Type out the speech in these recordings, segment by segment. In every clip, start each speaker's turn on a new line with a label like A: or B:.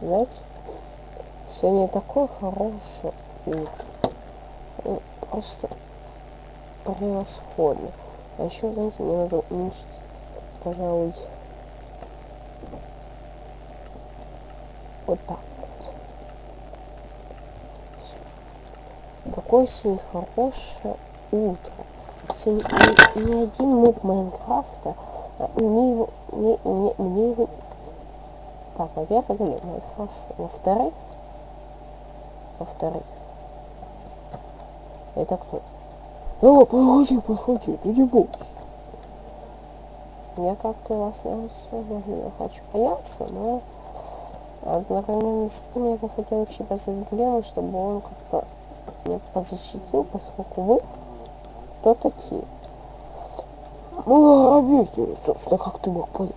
A: Знаете, сегодня такой хороший. Ну, Просто превосходно. А еще, знаете, мне надо уменьшить, пожалуй, вот так вот. Какое сегодня хорошее утро. Сегодня ни, ни один моб Майнкрафта а, мне его, мне, мне, мне его... Так, во-первых, блин, это хорошо. Во-вторых, во-вторых, это кто? О, проходи, проходи, ты не бойся. Я как-то вас не особо не хочу бояться, но одновременно с этим я бы хотел еще позвать Глева, чтобы он как-то меня позащитил, поскольку вы кто такие? Мы грабители, собственно, как ты мог понять.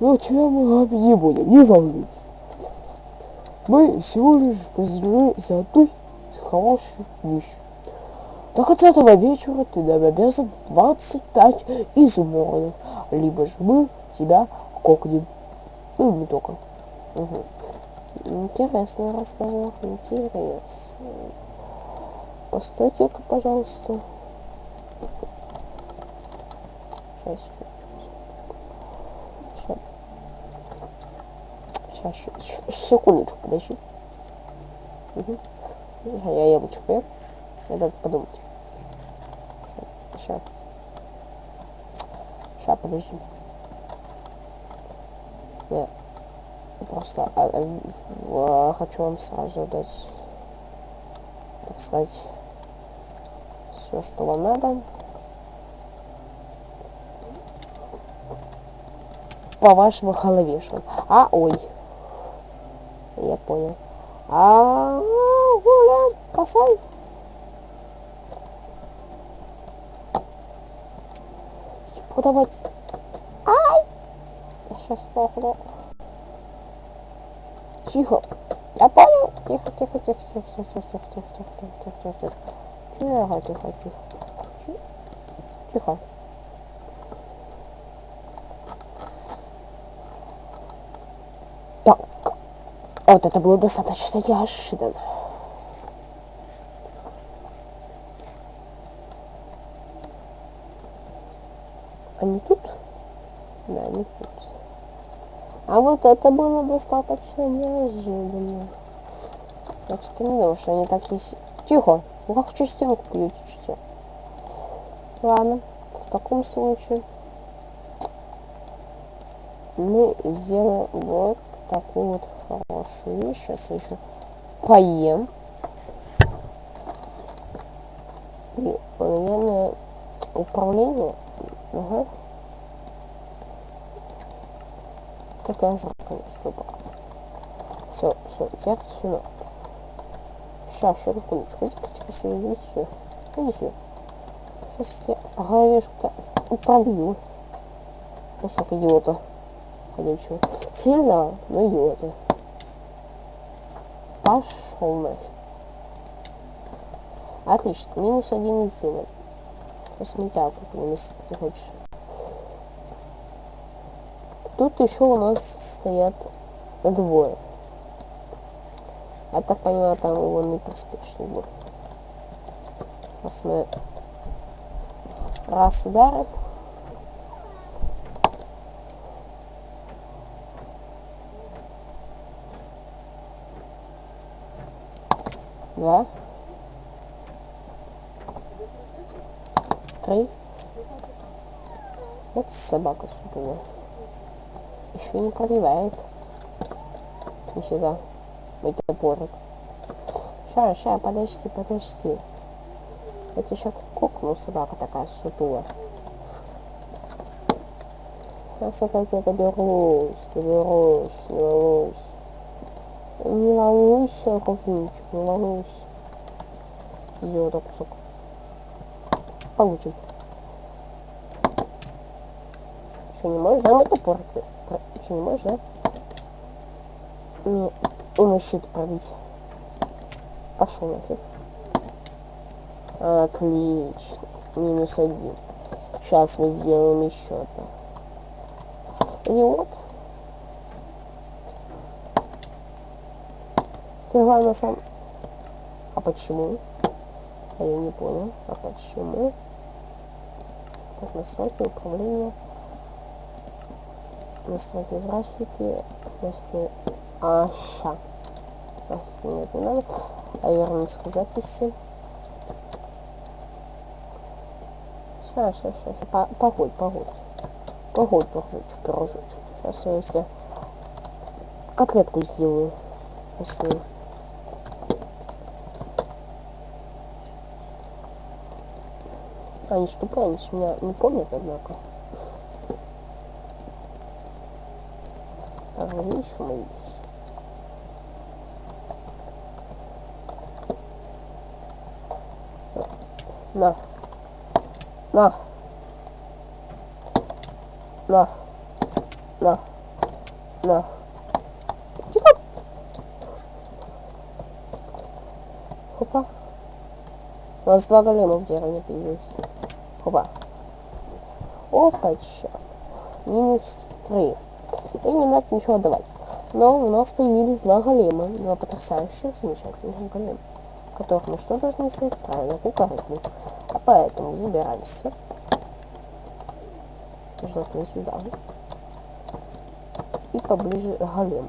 A: Но мы грабить не будем, не волнуйся. Мы всего лишь разделены за одной хорошую вещь. До конца этого вечера ты нам обязан 25 изумрудов, либо же мы тебя кокнем. Ну, не только. Угу. Интересный разговор, интересный. Постойте-ка, пожалуйста. Сейчас. Сейчас, сейчас, секундочку, подожди. Угу. Я яблочко ем. Надо подумать. Сейчас. Сейчас, подожди. Я просто а, а, хочу вам сразу дать, так сказать, все, что вам надо. По вашему головешку. А, ой. Я понял. А, гуляем, косай. Подавать. Ай! Я сейчас сдохну. Тихо. Я понял. Тихо, тихо, тихо, тихо, тихо, тихо, тихо, тихо, тихо, тихо, тихо, тихо. Тихо, тихо, тихо. Тихо. Так. Вот это было достаточно неожиданно. Они тут? Да, они тут. А вот это было достаточно неожиданно. Так что не думаю, что они такие... Тихо! Ну как через стенку политичите? Ладно, в таком случае мы сделаем вот такую вот хорошую вещь. Сейчас еще поем. И, наверное, управление Угу. Как я знаю, конечно, пока. Все, все, теперь сюда. Сейчас, еще секундочку. Тихо сюда, иди сюда. Иди. Сейчас я тебе головешку-то пробью. Кусок идиота. Ходячего. Сильно, но идиота. Пошел нафиг. Отлично, минус один из на месте ты хочешь. Тут еще у нас стоят двое. Я так понимаю, там его не приспешный был. Мы раз ударим. Два. Три. Вот собака сутулая. Еще не проливает. Нифига. Мой топорик. Ща, ща, подожди, подожди. Это еще кукну собака такая сутулая. Сейчас я доберусь, доберусь, не волнуйся. Не волнуйся, кузинчик, не волнуйся. Идиота кусок получим. Что, не можешь, да, мой топор? Что, не можешь, да? Не, и мой щит пробить. Пошел нафиг. Отлично. Минус один. Сейчас мы сделаем еще одно. Идиот. Ты главное сам... А почему? А я не понял. А почему? Так, настройки управления. Настройки графики. Настройки... А, ща. Графики нет, не надо. А вернуться к записи. Сейчас, сейчас, сейчас. Погодь, погодь. Погодь, пирожочек, пирожочек. Сейчас я если котлетку сделаю. Мясную. Они они ж меня не помнят, однако. Так, видишь, мои На. На. На. На. На. Тихо. Хопа. У нас два голема в деревне появились. Хопа. Опача. Минус три. И не надо ничего давать. Но у нас появились два голема. Два потрясающих, замечательных голема. Которых мы что должны сделать? Правильно, кукарыкнуть. А поэтому забирайся. Желтый сюда. И поближе голем.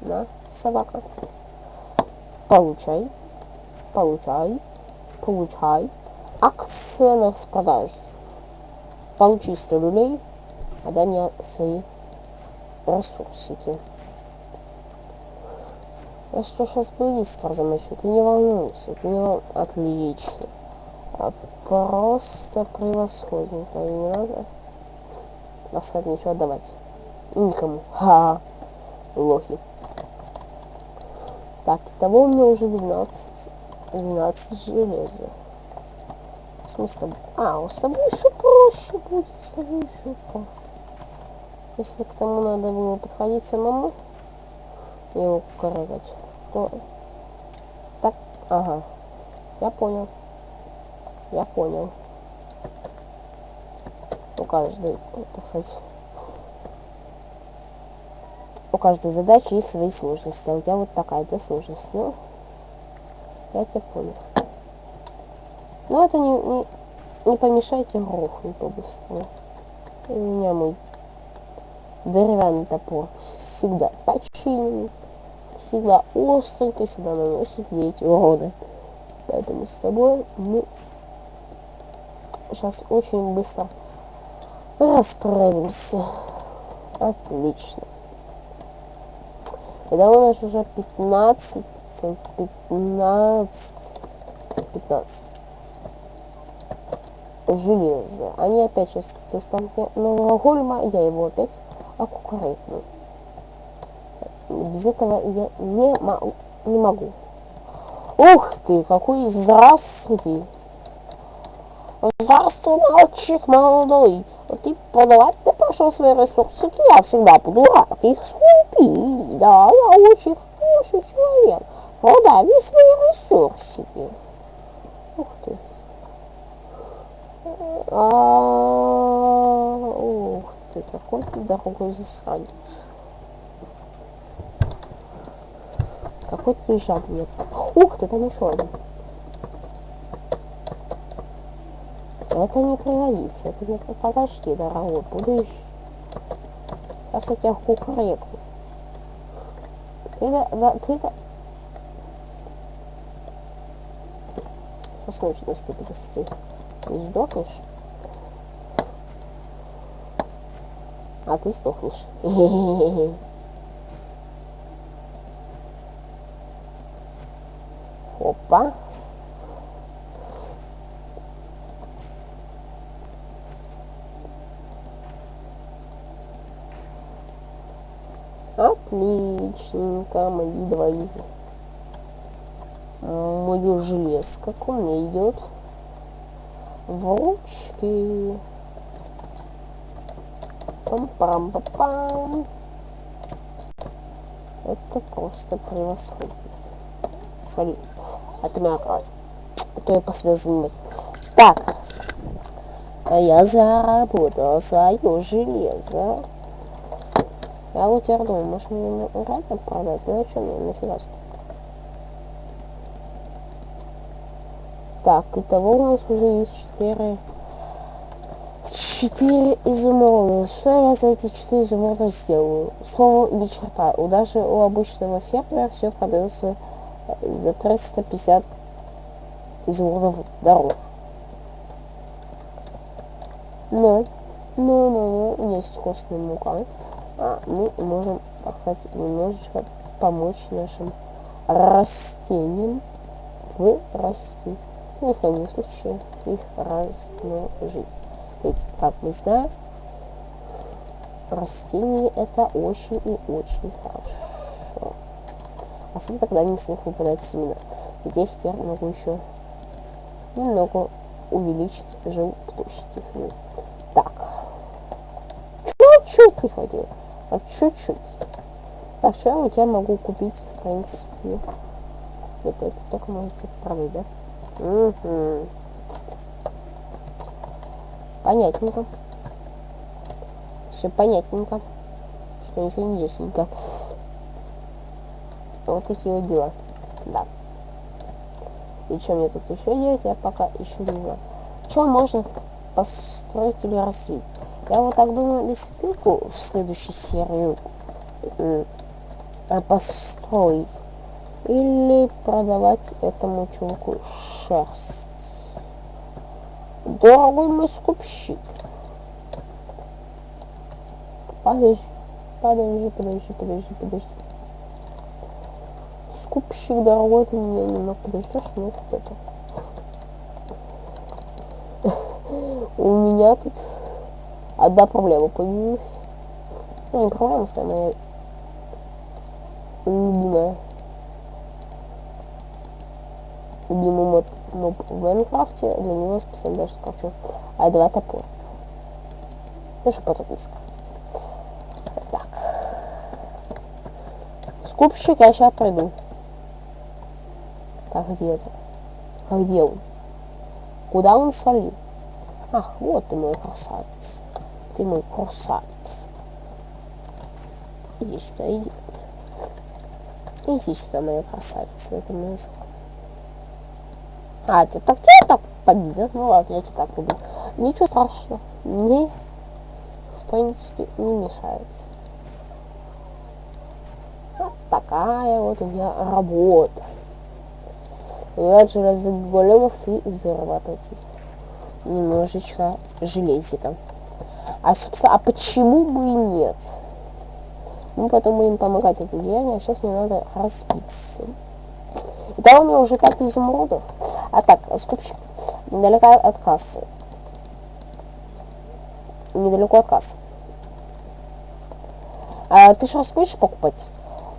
A: На, собака. Получай. Получай. Получай. Акция на продаж. Получи 100 люлей. А дай мне свои ресурсики. Я что сейчас быстро замочу, ты не волнуйся, ты не волнуйся. Отлично. А просто превосходненько, и не надо оставить ничего отдавать. Никому. Ха, -ха. лохи. Так, того у меня уже 12, 12 железа. В смысле, а, у с тобой еще проще будет, с тобой еще проще. Если к тому надо было подходить самому, его кукарекать, то... Так, ага, я понял. Я понял. У каждой, так сказать, у каждой задачи есть свои сложности. А у тебя вот такая-то сложность. Ну, я тебя понял. Но это не, не, не грохнуть побыстрее. И у меня мой деревянный топор всегда починенный, всегда остренько, всегда наносит ей эти уроды. Поэтому с тобой мы сейчас очень быстро расправимся. Отлично. Это у нас уже 15, 15, 15 железа. Они опять сейчас тут заспамят нового гольма, я его опять аккуратно. Без этого я не, не могу. Ух ты, какой здравствуйте! Здравствуй, мальчик молодой. Ты продавать мне пошел свои ресурсики, я всегда буду рад их скупить. Да, я очень хороший человек. Продай мне свои ресурсики. Ух ты. Ух ты, какой ты дорогой засранец. Какой ты жадный. Ух ты, там еще один. Это не пригодится. Это не подожди, дорогой, будешь. Сейчас я тебя кукарекну. Ты да, да, ты да. Сейчас ночь наступит, если ты не сдохнешь. А ты сдохнешь. Опа. Отличненько, мои два из... Мою желез, как он мне идет в ручки. Пам-пам-пам-пам. Это просто превосходно. Смотри, это моя кровать. Это я посмел занимать. Так, а я заработал свое железо. Я вот я думаю, может мне реально продать? Ну а что мне нафига? Так, итого у нас уже есть 4... 4 изумруда. Что я за эти 4 изумруда сделаю? Слово ни черта. У даже у обычного фермера все продается э, за 350 изумрудов дороже. Но, но, но, но, есть костная мука. А мы можем, так сказать, немножечко помочь нашим растениям вырасти. И крайнем случае их размножить. Ведь, как мы знаем, растения это очень и очень хорошо. Особенно, когда они с них выпадают семена. Ведь я теперь могу еще немного увеличить жилплощадь их. Так. Чуть-чуть прихватил. А чуть-чуть. Так, что я у тебя могу купить, в принципе? Это, это только можно что-то продать, да? Угу. Понятненько. Все понятненько. Что ничего не ясненько. Вот такие вот дела. Да. И что мне тут еще делать, я пока еще не знаю. Что можно построить или развить? Я вот так думаю, лесопилку в следующей серию э, построить. Или продавать этому чуваку шерсть. Дорогой мой скупщик. Подожди, подожди, подожди, подожди, подожди. Скупщик дорогой, ты меня немного подождешь, нет, это. У меня тут одна проблема появилась. Ну, не проблема, а моя любимая. Любимый мод, моб в Майнкрафте, для него специально даже скрафчу. А два топорика. Ну, что потом не скрафтить. Так. Скупщик я сейчас пройду. Так, где это? А где он? Куда он свалил? Ах, вот ты мой красавец. Ты мой красавец. Иди сюда, иди. Иди сюда, моя красавица. Это мой А, это так тебе так победа? Ну ладно, я тебя так убил. Ничего страшного. Мне, в принципе, не мешает. Вот такая вот у меня работа. Убивать железных големов и зарабатывать немножечко железика. А, собственно, а почему бы и нет? Мы потом будем помогать это деяние, а сейчас мне надо разбиться. Итого у меня уже 5 изумрудов. А так, скупщик. Недалеко от кассы. Недалеко от кассы. А, ты шерсть будешь покупать?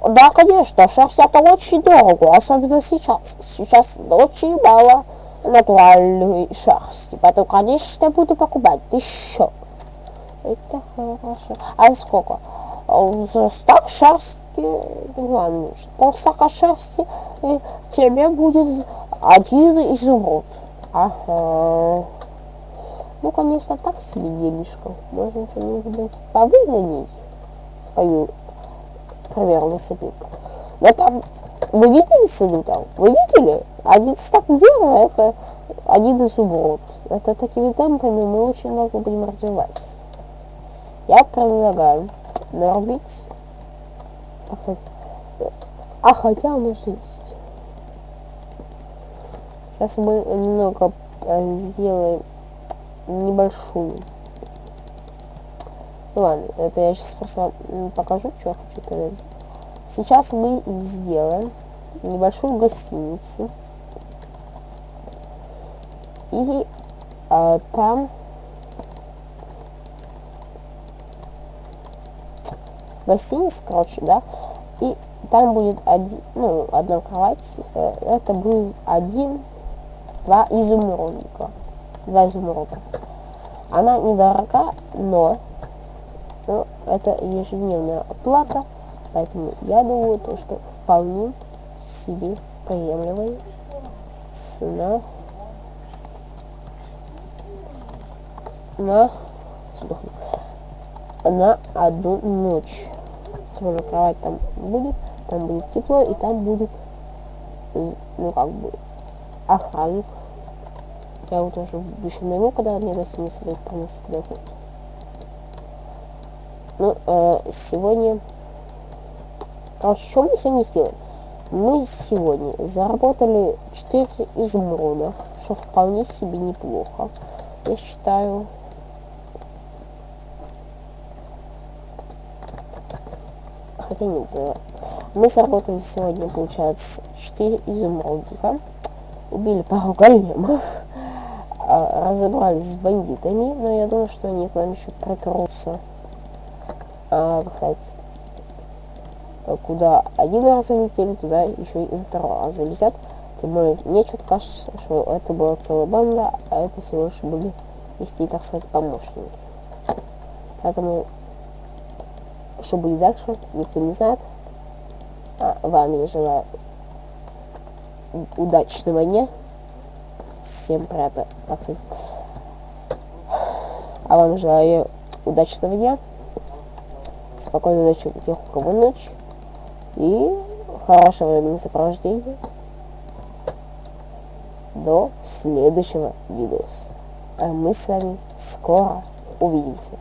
A: Да, конечно, шерсть это очень дорого, особенно сейчас. Сейчас очень мало натуральной шерсти, поэтому, конечно, я буду покупать еще. Это хорошо. А сколько? Стак шерсти вам нужен. Полстака шерсти, и тебе будет один изумруд. Ага. Ну, конечно, так себе делишко. Можно что-нибудь повыгонить. Пою, к примеру, лесопилка. Но там, вы видели цену там? Вы видели? Один стак дерева, это один изумруд. Это такими темпами мы очень много будем развиваться. Я предлагаю нарубить, так сказать, а хотя у нас есть. Сейчас мы немного э, сделаем небольшую. Ну ладно, это я сейчас просто покажу, что я хочу перед. Сейчас мы сделаем небольшую гостиницу. И а, там гостиница, короче, да, и там будет один, ну, одна кровать, э, это будет один, два изумрудника, два изумруда. Она недорога, но ну, это ежедневная оплата, поэтому я думаю, то, что вполне себе приемлемая цена на, на одну ночь. Тоже кровать там будет, там будет тепло, и там будет, ну как бы, охранник Я вот уже еще найму, когда мне гостиница будет приносить доход. Ну, э, сегодня... Короче, что мы сегодня сделаем? Мы сегодня заработали 4 изумруда, что вполне себе неплохо. Я считаю... Хотя нет, за... мы заработали сегодня, получается, 4 изумрудика. Убили пару големов. А, разобрались с бандитами, но я думаю, что они к нам еще прокрутся. А, кстати, куда один раз залетели, туда еще и второй раз залетят. Тем более, мне что-то кажется, что это была целая банда, а это всего лишь были вести, так сказать, помощники. Поэтому, что будет дальше, никто не знает. А, вам я желаю удачного дня. Всем приятно, так сказать. А вам желаю удачного дня. Спокойной ночи у тех, у кого ночь. И хорошего времени сопровождения. До следующего видео. А мы с вами скоро увидимся.